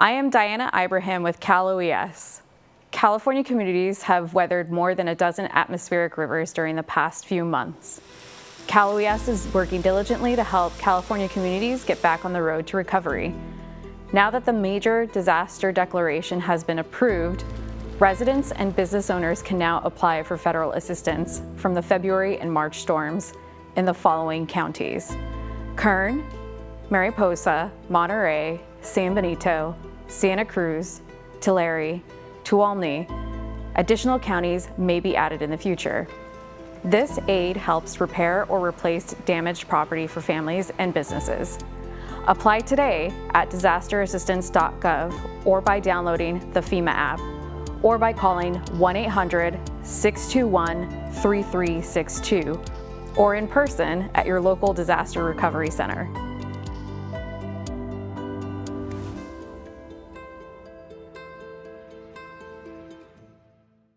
I am Diana Ibrahim with Cal OES. California communities have weathered more than a dozen atmospheric rivers during the past few months. Cal OES is working diligently to help California communities get back on the road to recovery. Now that the major disaster declaration has been approved, residents and business owners can now apply for federal assistance from the February and March storms in the following counties. Kern, Mariposa, Monterey, San Benito, Santa Cruz, Tulare, Tuolumne. Additional counties may be added in the future. This aid helps repair or replace damaged property for families and businesses. Apply today at disasterassistance.gov or by downloading the FEMA app or by calling 1-800-621-3362 or in person at your local disaster recovery center.